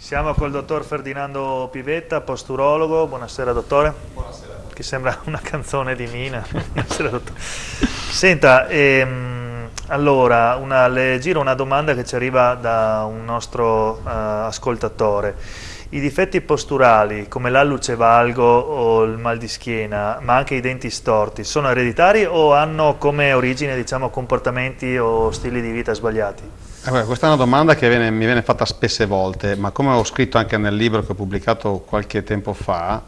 Siamo col dottor Ferdinando Pivetta, posturologo. Buonasera dottore. Buonasera. Che sembra una canzone di Mina. Buonasera dottore. Senta, ehm, allora, una, le giro una domanda che ci arriva da un nostro uh, ascoltatore. I difetti posturali, come l'alluce valgo o il mal di schiena, ma anche i denti storti, sono ereditari o hanno come origine diciamo, comportamenti o stili di vita sbagliati? Eh, questa è una domanda che viene, mi viene fatta spesse volte, ma come ho scritto anche nel libro che ho pubblicato qualche tempo fa,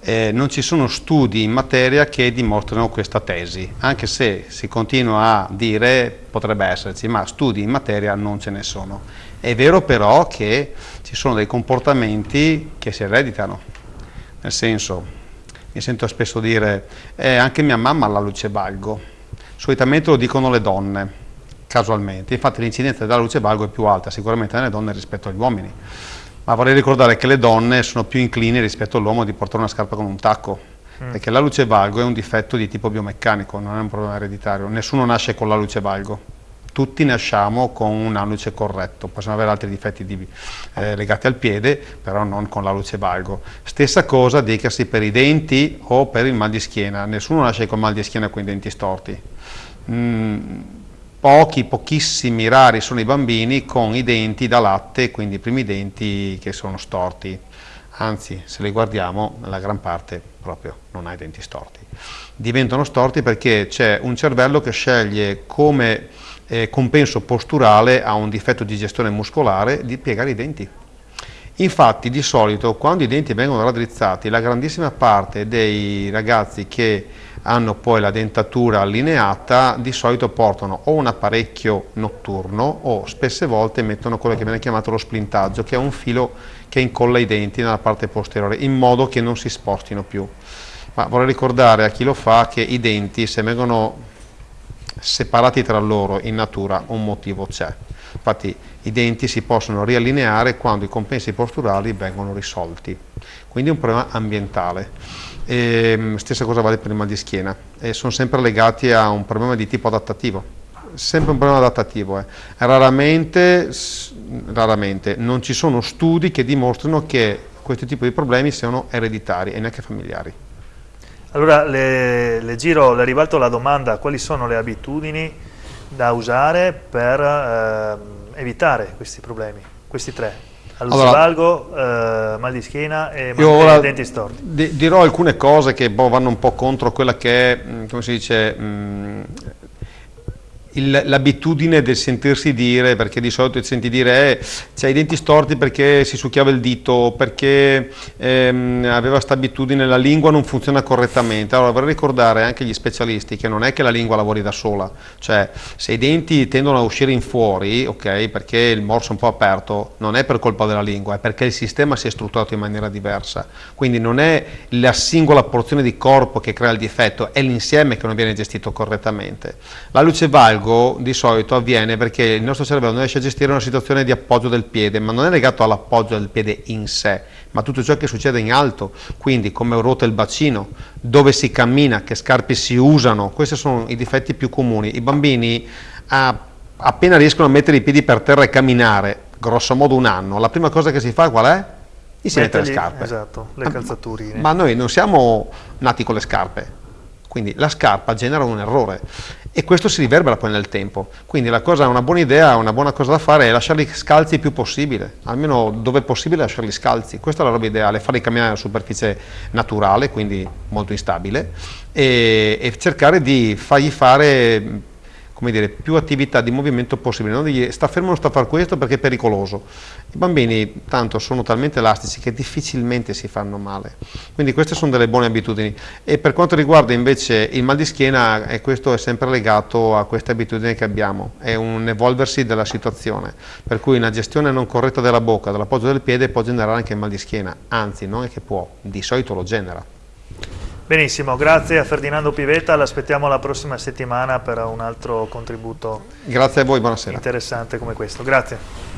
eh, non ci sono studi in materia che dimostrano questa tesi, anche se si continua a dire potrebbe esserci, ma studi in materia non ce ne sono. È vero però che ci sono dei comportamenti che si ereditano, nel senso, mi sento spesso dire, eh, anche mia mamma ha la luce valgo, solitamente lo dicono le donne, casualmente, infatti l'incidenza della luce valgo è più alta sicuramente nelle donne rispetto agli uomini, ma vorrei ricordare che le donne sono più inclini rispetto all'uomo di portare una scarpa con un tacco, mm. perché la luce valgo è un difetto di tipo biomeccanico, non è un problema ereditario, nessuno nasce con la luce valgo, tutti nasciamo con un alluce corretto, possiamo avere altri difetti di, eh, legati al piede, però non con l'alluce valgo. Stessa cosa dicasi per i denti o per il mal di schiena, nessuno nasce con mal di schiena con i denti storti. Mm, pochi, pochissimi, rari sono i bambini con i denti da latte, quindi i primi denti che sono storti. Anzi, se li guardiamo, la gran parte proprio non ha i denti storti. Diventano storti perché c'è un cervello che sceglie come eh, compenso posturale a un difetto di gestione muscolare di piegare i denti. Infatti di solito quando i denti vengono raddrizzati la grandissima parte dei ragazzi che hanno poi la dentatura allineata di solito portano o un apparecchio notturno o spesse volte mettono quello che viene chiamato lo splintaggio che è un filo che incolla i denti nella parte posteriore in modo che non si spostino più. Ma vorrei ricordare a chi lo fa che i denti se vengono separati tra loro in natura un motivo c'è. Infatti i denti si possono riallineare quando i compensi posturali vengono risolti, quindi è un problema ambientale. E, ehm, stessa cosa vale per il mal di schiena e sono sempre legati a un problema di tipo adattativo, sempre un problema adattativo. Eh. Raramente, raramente non ci sono studi che dimostrano che questo tipo di problemi siano ereditari e neanche familiari. Allora le, le, giro, le ribalto la domanda, quali sono le abitudini da usare per eh, evitare questi problemi, questi tre? All'usivalgo, allora, eh, mal di schiena e mal denti storti. Di, dirò alcune cose che boh, vanno un po' contro quella che è, mm, come si dice, mh, mm, l'abitudine del sentirsi dire, perché di solito ti senti dire eh, c'hai i denti storti perché si succhiava il dito, perché ehm, aveva questa abitudine, la lingua non funziona correttamente. Allora vorrei ricordare anche agli specialisti che non è che la lingua lavori da sola, cioè se i denti tendono a uscire in fuori, ok, perché il morso è un po' aperto, non è per colpa della lingua, è perché il sistema si è strutturato in maniera diversa. Quindi non è la singola porzione di corpo che crea il difetto, è l'insieme che non viene gestito correttamente. La luce valgo largo di solito avviene perché il nostro cervello non riesce a gestire una situazione di appoggio del piede, ma non è legato all'appoggio del piede in sé, ma tutto ciò che succede in alto, quindi come ruota il bacino, dove si cammina, che scarpe si usano, questi sono i difetti più comuni. I bambini ah, appena riescono a mettere i piedi per terra e camminare, grosso modo un anno, la prima cosa che si fa qual è? Gli si mette le scarpe. Esatto, le calzaturine. Ma, ma noi non siamo nati con le scarpe, quindi la scarpa genera un errore e questo si riverbera poi nel tempo. Quindi cosa, una buona idea, una buona cosa da fare è lasciarli scalzi il più possibile, almeno dove è possibile lasciarli scalzi. Questa è la roba ideale, farli camminare a superficie naturale, quindi molto instabile, e, e cercare di fargli fare come dire, più attività di movimento possibile, non dirgli sta fermo non sta a fare questo perché è pericoloso. I bambini tanto sono talmente elastici che difficilmente si fanno male, quindi queste sono delle buone abitudini. E per quanto riguarda invece il mal di schiena, e questo è sempre legato a queste abitudini che abbiamo, è un evolversi della situazione, per cui una gestione non corretta della bocca, dell'appoggio del piede può generare anche il mal di schiena, anzi non è che può, di solito lo genera. Benissimo, grazie a Ferdinando Pivetta, l'aspettiamo la prossima settimana per un altro contributo grazie a voi, buonasera. interessante come questo. Grazie.